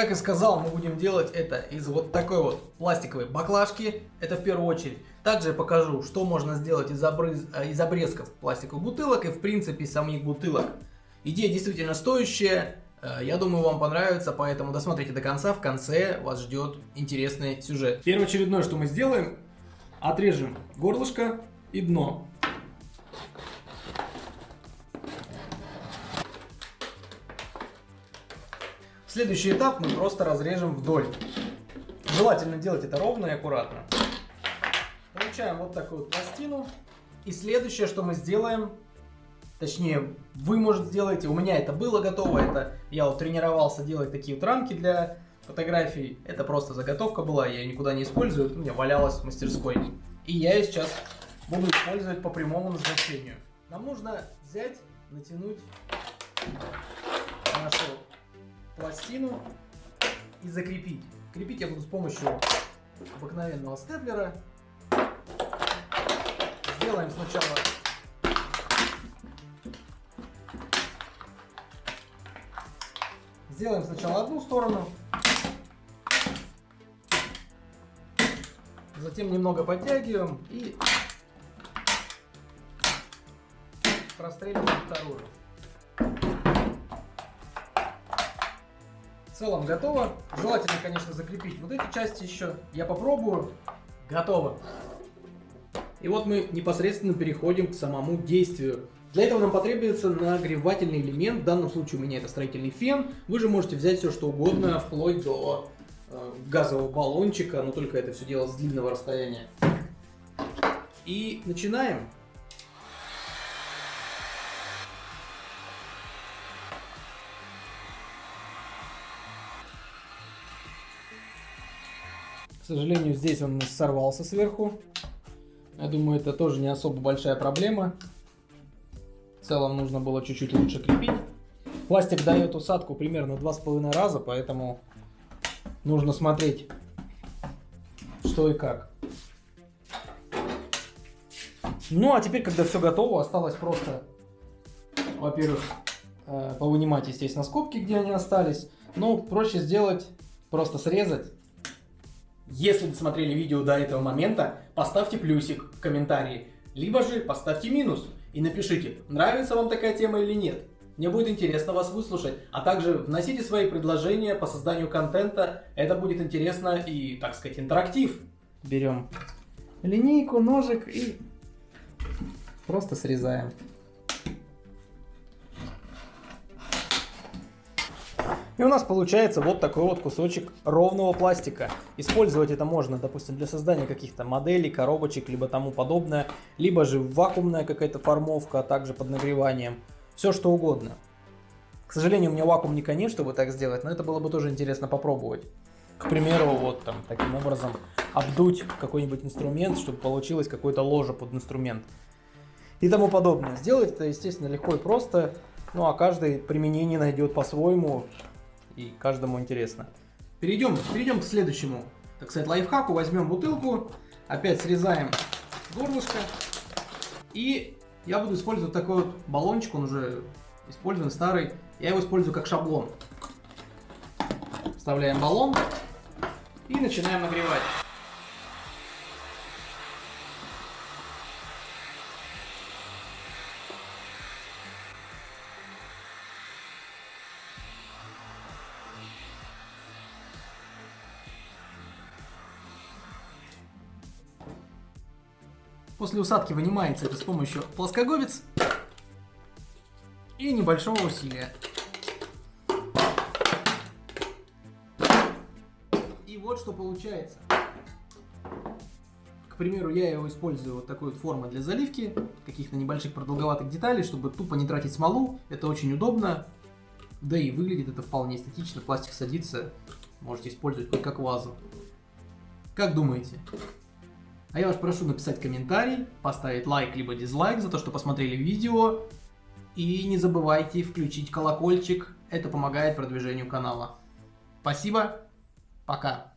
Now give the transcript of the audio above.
Как и сказал, мы будем делать это из вот такой вот пластиковой баклажки. Это в первую очередь. Также покажу, что можно сделать из, обрыз... Э, из обрезков пластиковых бутылок и в принципе самих бутылок. Идея действительно стоящая. Э, я думаю, вам понравится, поэтому досмотрите до конца. В конце вас ждет интересный сюжет. Первоочередное, что мы сделаем, отрежем горлышко и дно. Следующий этап мы просто разрежем вдоль. Желательно делать это ровно и аккуратно. Получаем вот такую вот пластину. И следующее, что мы сделаем, точнее, вы, может, сделаете, у меня это было готово, это я вот тренировался делать такие вот рамки для фотографий. Это просто заготовка была, я ее никуда не использую, у меня валялась в мастерской. И я ее сейчас буду использовать по прямому назначению. Нам нужно взять, натянуть нашу пластину и закрепить. Крепить я буду с помощью обыкновенного степлера. Сделаем сначала Сделаем сначала одну сторону, затем немного подтягиваем и простреливаем вторую. Целом готово. Желательно, конечно, закрепить вот эти части еще. Я попробую. Готово. И вот мы непосредственно переходим к самому действию. Для этого нам потребуется нагревательный элемент, в данном случае у меня это строительный фен. Вы же можете взять все что угодно, вплоть до э, газового баллончика, но только это все дело с длинного расстояния. И начинаем. Сожалению, здесь он сорвался сверху. Я думаю, это тоже не особо большая проблема. В целом нужно было чуть-чуть лучше крепить. Пластик дает усадку примерно 2,5 раза, поэтому нужно смотреть, что и как. Ну, а теперь, когда все готово, осталось просто, во-первых, э, повынимать, естественно, скобки, где они остались. Но проще сделать, просто срезать если досмотрели видео до этого момента, поставьте плюсик в комментарии, либо же поставьте минус и напишите, нравится вам такая тема или нет. Мне будет интересно вас выслушать, а также вносите свои предложения по созданию контента, это будет интересно и, так сказать, интерактив. Берем линейку, ножик и просто срезаем. И у нас получается вот такой вот кусочек ровного пластика. Использовать это можно, допустим, для создания каких-то моделей, коробочек, либо тому подобное. Либо же вакуумная какая-то формовка, а также под нагреванием. Все что угодно. К сожалению, у меня вакуумника нет, чтобы так сделать, но это было бы тоже интересно попробовать. К примеру, вот там таким образом обдуть какой-нибудь инструмент, чтобы получилось какое-то ложе под инструмент. И тому подобное. Сделать это, естественно, легко и просто. Ну а каждый применение найдет по-своему и каждому интересно. Перейдем, перейдем к следующему, так сказать, лайфхаку. Возьмем бутылку, опять срезаем горлышко. И я буду использовать такой вот баллончик, он уже использован, старый. Я его использую как шаблон. Вставляем баллон и начинаем нагревать. После усадки вынимается это с помощью плоскоговец и небольшого усилия. И вот что получается. К примеру, я его использую вот такой вот формы для заливки, каких-то небольших продолговатых деталей, чтобы тупо не тратить смолу. Это очень удобно. Да и выглядит это вполне эстетично, пластик садится, можете использовать хоть как вазу. Как думаете? А я вас прошу написать комментарий, поставить лайк либо дизлайк за то, что посмотрели видео. И не забывайте включить колокольчик, это помогает продвижению канала. Спасибо, пока.